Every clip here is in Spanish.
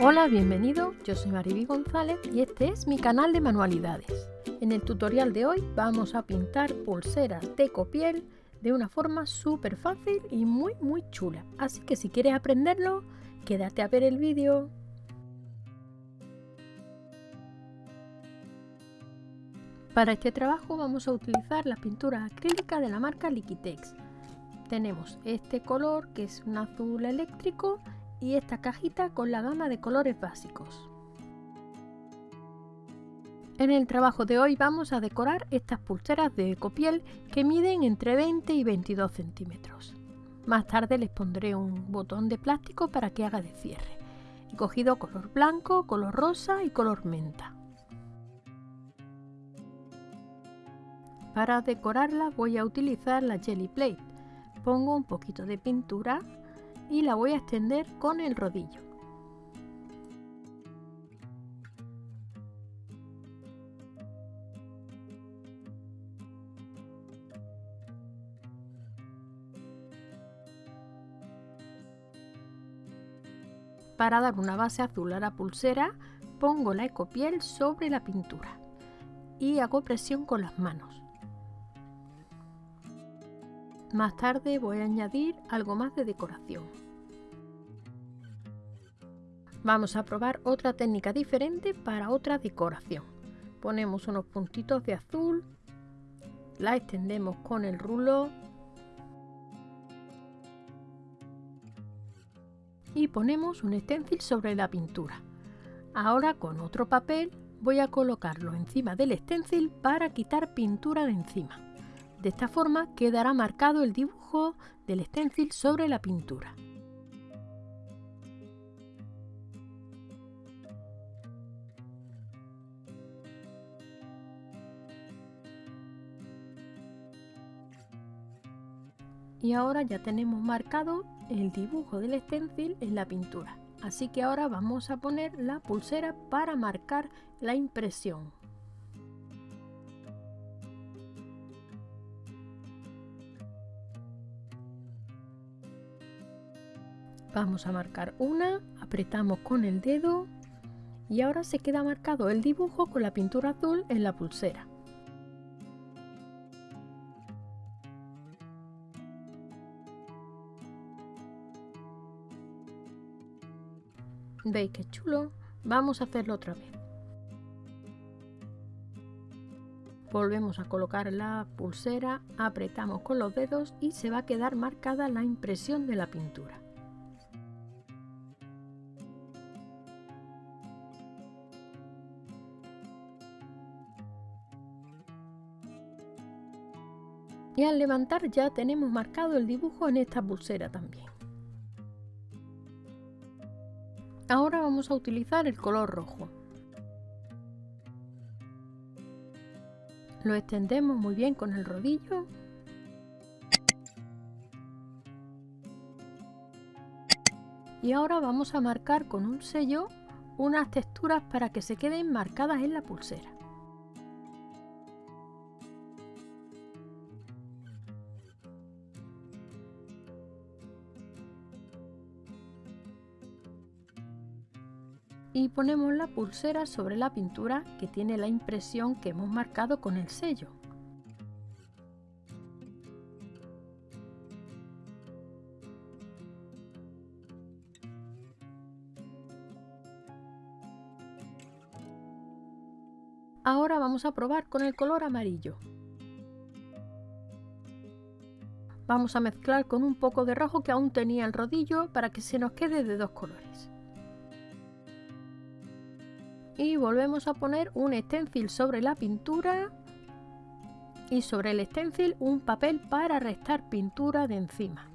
Hola, bienvenido, yo soy Mariby González y este es mi canal de manualidades. En el tutorial de hoy vamos a pintar pulseras de copiel de una forma súper fácil y muy muy chula. Así que si quieres aprenderlo, quédate a ver el vídeo. Para este trabajo vamos a utilizar la pintura acrílica de la marca Liquitex. Tenemos este color que es un azul eléctrico y esta cajita con la gama de colores básicos. En el trabajo de hoy vamos a decorar estas pulseras de ecopiel que miden entre 20 y 22 centímetros. Más tarde les pondré un botón de plástico para que haga de cierre. He cogido color blanco, color rosa y color menta. Para decorarla voy a utilizar la Jelly Plate. Pongo un poquito de pintura y la voy a extender con el rodillo. Para dar una base azul a la pulsera, pongo la ecopiel sobre la pintura y hago presión con las manos. Más tarde voy a añadir algo más de decoración. Vamos a probar otra técnica diferente para otra decoración. Ponemos unos puntitos de azul, la extendemos con el rulo y ponemos un stencil sobre la pintura. Ahora con otro papel voy a colocarlo encima del stencil para quitar pintura de encima. De esta forma quedará marcado el dibujo del stencil sobre la pintura. Y ahora ya tenemos marcado el dibujo del stencil en la pintura. Así que ahora vamos a poner la pulsera para marcar la impresión. Vamos a marcar una, apretamos con el dedo y ahora se queda marcado el dibujo con la pintura azul en la pulsera. ¿Veis qué chulo? Vamos a hacerlo otra vez. Volvemos a colocar la pulsera, apretamos con los dedos y se va a quedar marcada la impresión de la pintura. Y al levantar ya tenemos marcado el dibujo en esta pulsera también. Ahora vamos a utilizar el color rojo. Lo extendemos muy bien con el rodillo. Y ahora vamos a marcar con un sello unas texturas para que se queden marcadas en la pulsera. Y ponemos la pulsera sobre la pintura que tiene la impresión que hemos marcado con el sello. Ahora vamos a probar con el color amarillo. Vamos a mezclar con un poco de rojo que aún tenía el rodillo para que se nos quede de dos colores y volvemos a poner un stencil sobre la pintura y sobre el stencil un papel para restar pintura de encima.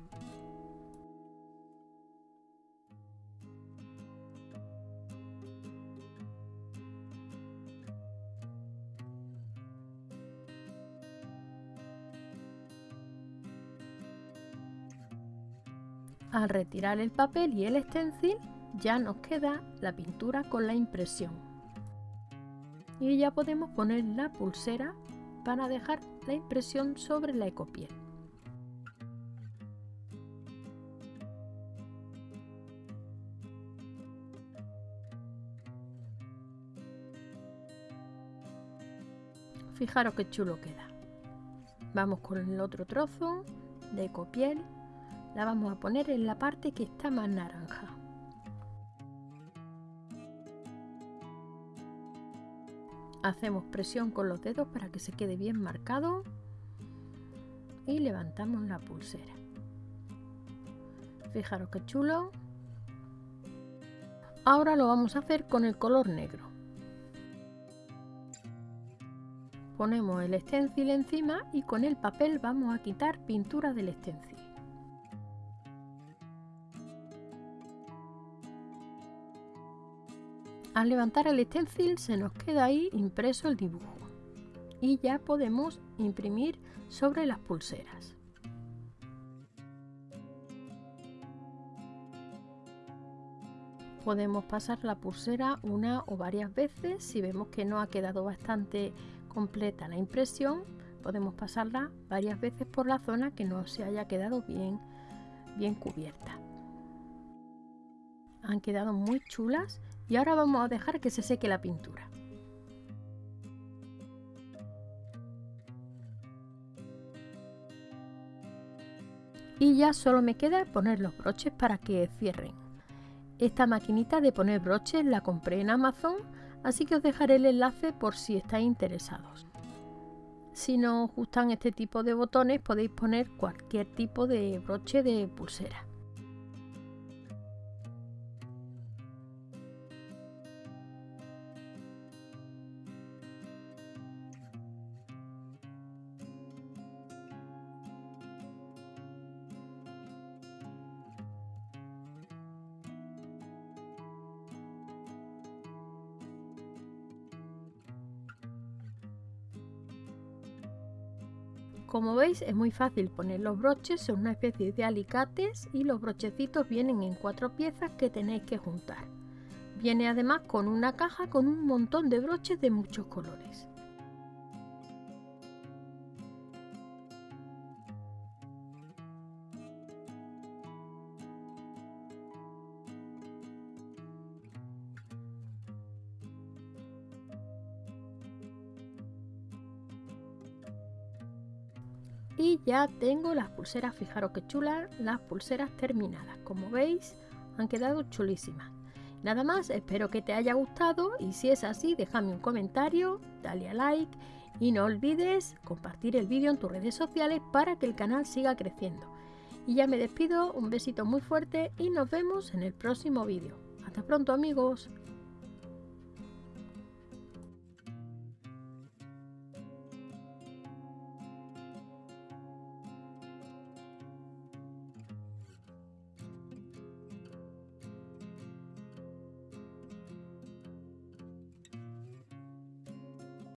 Al retirar el papel y el stencil ya nos queda la pintura con la impresión y ya podemos poner la pulsera para dejar la impresión sobre la ecopiel. Fijaros qué chulo queda. Vamos con el otro trozo de ecopiel. La vamos a poner en la parte que está más naranja. Hacemos presión con los dedos para que se quede bien marcado y levantamos la pulsera. Fijaros qué chulo. Ahora lo vamos a hacer con el color negro. Ponemos el stencil encima y con el papel vamos a quitar pintura del stencil. Al levantar el stencil se nos queda ahí impreso el dibujo y ya podemos imprimir sobre las pulseras. Podemos pasar la pulsera una o varias veces si vemos que no ha quedado bastante completa la impresión. Podemos pasarla varias veces por la zona que no se haya quedado bien, bien cubierta. Han quedado muy chulas y ahora vamos a dejar que se seque la pintura. Y ya solo me queda poner los broches para que cierren. Esta maquinita de poner broches la compré en Amazon, así que os dejaré el enlace por si estáis interesados. Si no os gustan este tipo de botones podéis poner cualquier tipo de broche de pulsera. Como veis es muy fácil poner los broches, son una especie de alicates y los brochecitos vienen en cuatro piezas que tenéis que juntar. Viene además con una caja con un montón de broches de muchos colores. Y ya tengo las pulseras fijaros que chulas las pulseras terminadas como veis han quedado chulísimas. Nada más espero que te haya gustado y si es así déjame un comentario dale a like y no olvides compartir el vídeo en tus redes sociales para que el canal siga creciendo. Y ya me despido un besito muy fuerte y nos vemos en el próximo vídeo. Hasta pronto amigos